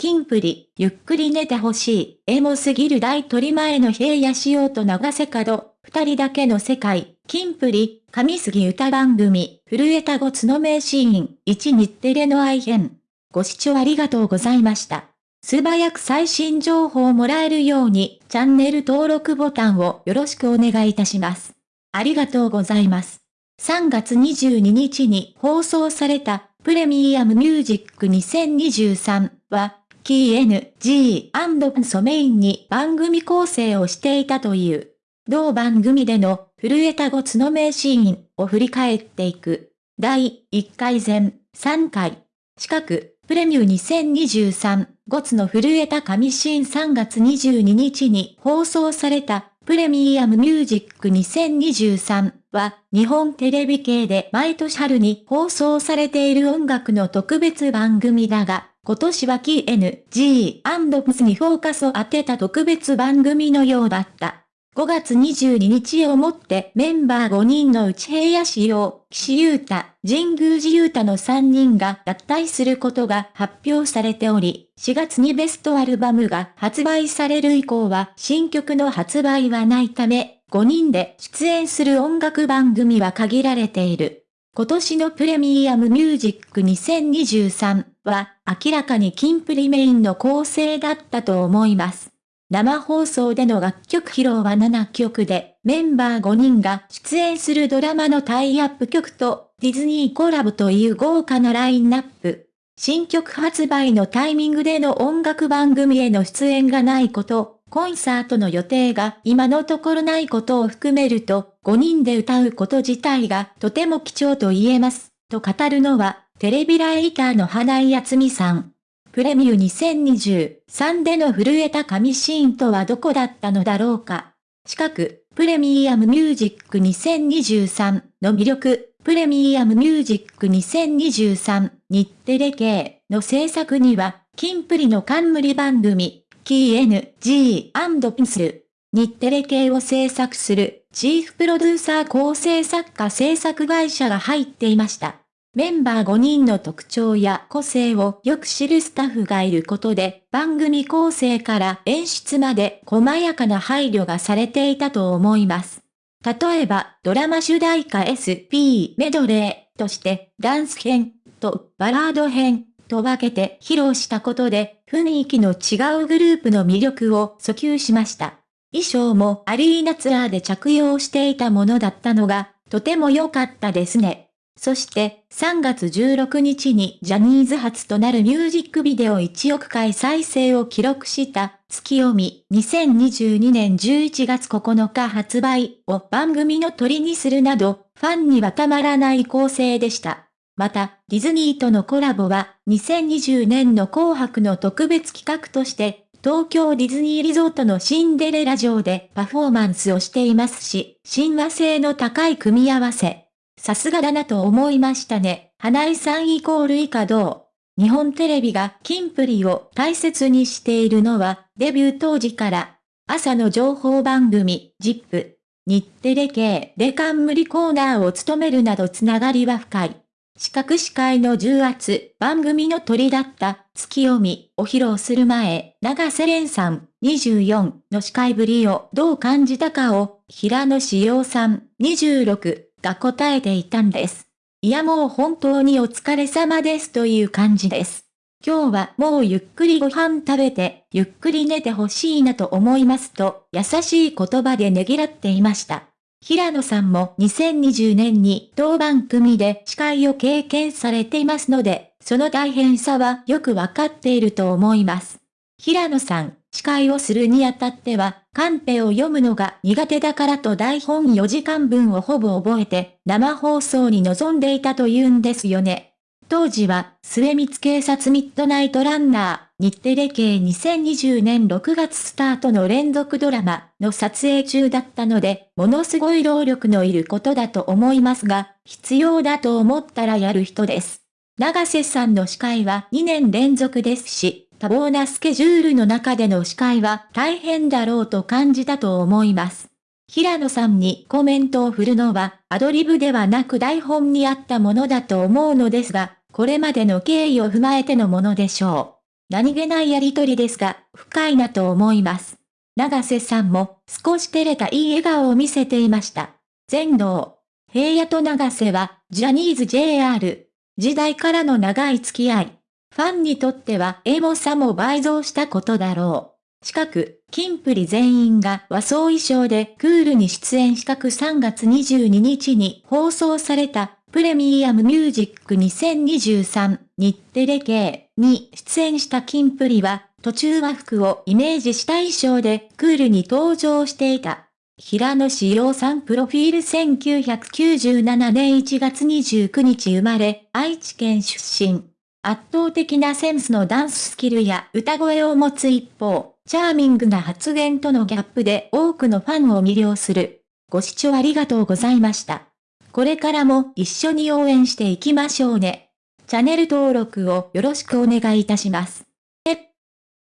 キンプリ、ゆっくり寝てほしい、エモすぎる大鳥前の平野仕様と長瀬角、二人だけの世界、キンプリ、上杉歌番組、震えたごつの名シーン、1日テレの愛編。ご視聴ありがとうございました。素早く最新情報をもらえるように、チャンネル登録ボタンをよろしくお願いいたします。ありがとうございます。3月22日に放送されたプレミアムミュージック2023はキー N、G& ソメインに番組構成をしていたという。同番組での震えたごつの名シーンを振り返っていく。第1回前、3回。近く、プレミュー2023、ゴツの震えた神シーン。3月22日に放送された。プレミアムミュージック。2023は日本テレビ系で毎年春に放送されている音楽の特別番組だが、今年はキー N、G& Ps にフォーカスを当てた特別番組のようだった。5月22日をもってメンバー5人のうち平野仕様、岸優太、神宮寺優太の3人が脱退することが発表されており、4月にベストアルバムが発売される以降は新曲の発売はないため、5人で出演する音楽番組は限られている。今年のプレミアムミュージック2023は明らかにキンプリメインの構成だったと思います。生放送での楽曲披露は7曲で、メンバー5人が出演するドラマのタイアップ曲とディズニーコラボという豪華なラインナップ。新曲発売のタイミングでの音楽番組への出演がないこと、コンサートの予定が今のところないことを含めると、5人で歌うこと自体がとても貴重と言えます、と語るのは、テレビライターの花井厚美さん。プレミュー2023での震えた神シーンとはどこだったのだろうか。近く、プレミアムミュージック2023の魅力、プレミアムミュージック2023日テレ系の制作には、キンプリの冠番組、キー N、G& ピンスル、日テレ系を制作する、チーフプロデューサー構成作家制作会社が入っていました。メンバー5人の特徴や個性をよく知るスタッフがいることで、番組構成から演出まで細やかな配慮がされていたと思います。例えば、ドラマ主題歌 SP メドレーとして、ダンス編とバラード編と分けて披露したことで、雰囲気の違うグループの魅力を訴求しました。衣装もアリーナツアーで着用していたものだったのが、とても良かったですね。そして3月16日にジャニーズ初となるミュージックビデオ1億回再生を記録した月読み2022年11月9日発売を番組の鳥にするなどファンにはたまらない構成でした。また、ディズニーとのコラボは、2020年の紅白の特別企画として、東京ディズニーリゾートのシンデレラ城でパフォーマンスをしていますし、親和性の高い組み合わせ。さすがだなと思いましたね。花井さんイコール以下どう？日本テレビがキンプリを大切にしているのは、デビュー当時から、朝の情報番組、ジップ、日テレ系で冠コーナーを務めるなどつながりは深い。四角司会の重圧、番組の鳥だった月読みを披露する前、長瀬廉さん24の司会ぶりをどう感じたかを、平野志陽さん26が答えていたんです。いやもう本当にお疲れ様ですという感じです。今日はもうゆっくりご飯食べて、ゆっくり寝てほしいなと思いますと、優しい言葉でねぎらっていました。平野さんも2020年に当番組で司会を経験されていますので、その大変さはよくわかっていると思います。平野さん、司会をするにあたっては、カンペを読むのが苦手だからと台本4時間分をほぼ覚えて、生放送に臨んでいたと言うんですよね。当時は、末光警察ミッドナイトランナー、日テレ系2020年6月スタートの連続ドラマの撮影中だったので、ものすごい労力のいることだと思いますが、必要だと思ったらやる人です。長瀬さんの司会は2年連続ですし、多忙なスケジュールの中での司会は大変だろうと感じたと思います。平野さんにコメントを振るのはアドリブではなく台本にあったものだと思うのですが、これまでの経緯を踏まえてのものでしょう何気ないやりとりですが、深いなと思います。長瀬さんも少し照れたいい笑顔を見せていました。全能。平野と長瀬は、ジャニーズ JR 時代からの長い付き合い。ファンにとってはエモさも倍増したことだろう。近く、キンプリ全員が和装衣装でクールに出演したく3月22日に放送されたプレミアムミュージック2023日テレ系に出演したキンプリは途中和服をイメージした衣装でクールに登場していた。平野志陽さんプロフィール1997年1月29日生まれ、愛知県出身。圧倒的なセンスのダンススキルや歌声を持つ一方、チャーミングな発言とのギャップで多くのファンを魅了する。ご視聴ありがとうございました。これからも一緒に応援していきましょうね。チャンネル登録をよろしくお願いいたします。